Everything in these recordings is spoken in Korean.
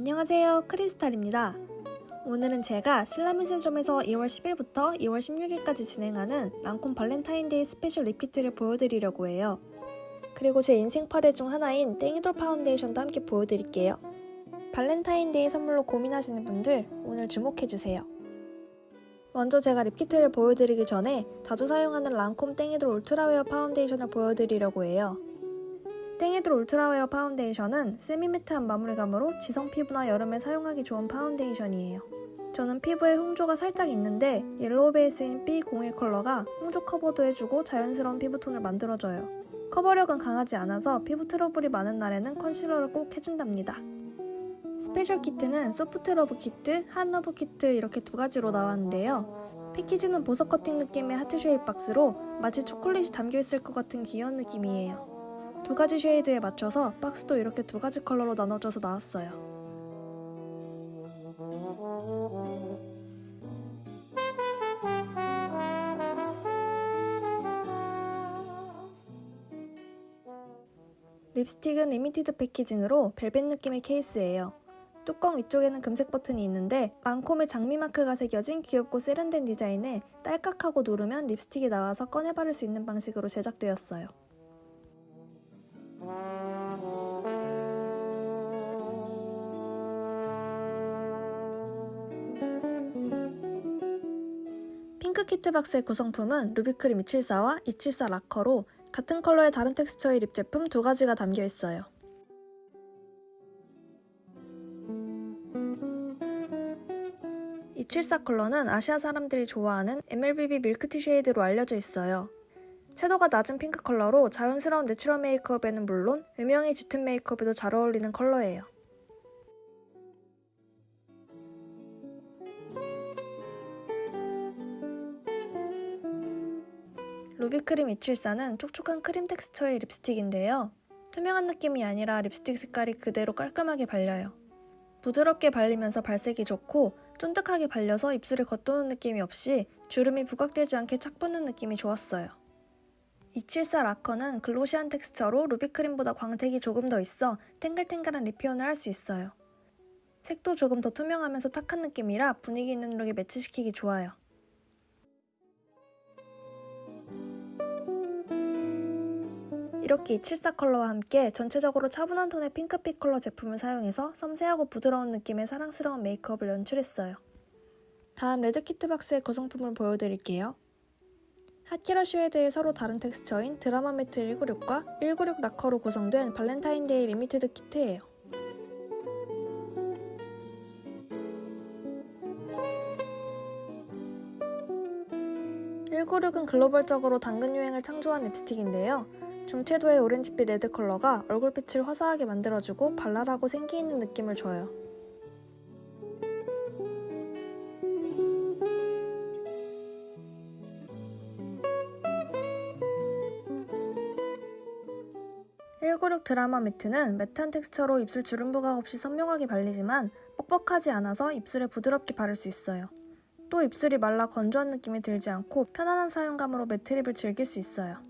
안녕하세요. 크리스탈입니다. 오늘은 제가 신라면세점에서 2월 10일부터 2월 16일까지 진행하는 랑콤 발렌타인데이 special lip kit를 보여드리려고 해요. 그리고 제 인생 파데 중 하나인 땡이돌 파운데이션도 함께 보여드릴게요. 발렌타인데이 선물로 고민하시는 분들 오늘 주목해주세요. 먼저 제가 lip kit를 보여드리기 전에 자주 사용하는 랑콤 땡이돌 울트라웨어 파운데이션을 보여드리려고 해요 땡이돌 울트라웨어 파운데이션은 semi-matte한 마무리감으로 지성 피부나 여름에 사용하기 좋은 파운데이션이에요. 저는 피부에 홍조가 살짝 있는데 yellow 베이스인 B01 컬러가 홍조 커버도 해주고 자연스러운 피부톤을 만들어줘요. 커버력은 강하지 않아서 피부 트러블이 많은 날에는 컨실러를 꼭 해준답니다. special 키트는 soft love 키트, hot love 키트 이렇게 두 가지로 나왔는데요. 패키지는 보석 커팅 느낌의 하트 shape 박스로 마치 초콜릿이 담겨있을 것 같은 귀여운 느낌이에요. 두 가지 shade에 맞춰서 박스도 이렇게 두 가지 컬러로 나눠져서 나왔어요. 립스틱은 limited packaging으로 벨벳 느낌의 케이스예요. 뚜껑 위쪽에는 금색 버튼이 있는데 랑콤의 장미 마크가 새겨진 귀엽고 세련된 디자인에 딸깍하고 누르면 립스틱이 나와서 꺼내 바를 수 있는 방식으로 제작되었어요. 키트 박스의 구성품은 루비크림 274와 274 라커로 같은 컬러의 다른 texture의 lip 제품 두 가지가 담겨 있어요. 이 74 컬러는 아시아 사람들이 좋아하는 MLBB 밀크티 shade로 알려져 있어요. 채도가 낮은 핑크 컬러로 자연스러운 natural 메이크업에는 물론 음영의 짙은 메이크업에도 잘 어울리는 컬러예요. 루비크림 274는 촉촉한 크림 텍스처의 립스틱인데요. 투명한 느낌이 아니라 립스틱 색깔이 그대로 깔끔하게 발려요. 부드럽게 발리면서 발색이 좋고 쫀득하게 발려서 입술에 겉도는 느낌이 없이 주름이 부각되지 않게 착 붙는 느낌이 좋았어요. 274 라커는 glossy한 texture로 루비크림보다 광택이 조금 더 있어 탱글탱글한 lip 표현을 할 수 있어요. 색도 조금 더 투명하면서 탁한 느낌이라 분위기 있는 룩에 매치시키기 좋아요. 이렇게 274 컬러와 함께 전체적으로 차분한 톤의 핑크빛 컬러 제품을 사용해서 섬세하고 부드러운 느낌의 사랑스러운 메이크업을 연출했어요. 다음 red 키트 박스의 구성품을 보여드릴게요. hot 컬러 shade의 서로 다른 텍스처인 드라마 매트 196과 196 라커로 구성된 발렌타인데이 limited 키트예요. 196은 글로벌적으로 당근 유행을 창조한 립스틱인데요. 중채도의 오렌지빛 red 컬러가 얼굴빛을 화사하게 만들어주고 발랄하고 생기있는 느낌을 줘요. (196) 드라마 매트는 matte한 texture로 입술 주름 부각 없이 선명하게 발리지만 뻑뻑하지 않아서 입술에 부드럽게 바를 수 있어요. 또 입술이 말라 건조한 느낌이 들지 않고 편안한 사용감으로 매트립을 즐길 수 있어요.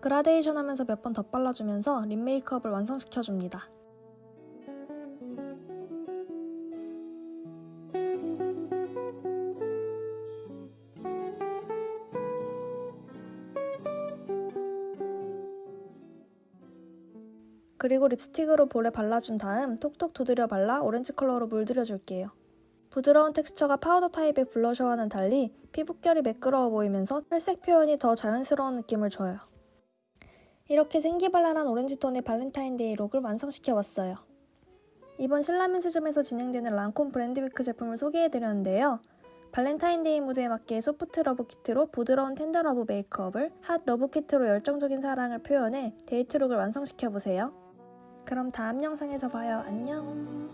그라데이션 하면서 몇 번 덧발라주면서 lip 메이크업을 완성시켜줍니다. 그리고 립스틱으로 볼에 발라준 다음 톡톡 두드려 발라 오렌지 컬러로 물들여줄게요. 부드러운 텍스처가 파우더 타입의 블러셔와는 달리 피부결이 매끄러워 보이면서 혈색 표현이 더 자연스러운 느낌을 줘요. 이렇게 생기발랄한 오렌지톤의 발렌타인데이 룩을 완성시켜봤어요. 이번 신라면세점에서 진행되는 랑콤 brand week 제품을 소개해드렸는데요. 발렌타인데이 무드에 맞게 soft love 키트로 부드러운 tender love 메이크업을 hot love 키트로 열정적인 사랑을 표현해 데이트룩을 완성시켜보세요. 그럼 다음 영상에서 봐요. 안녕!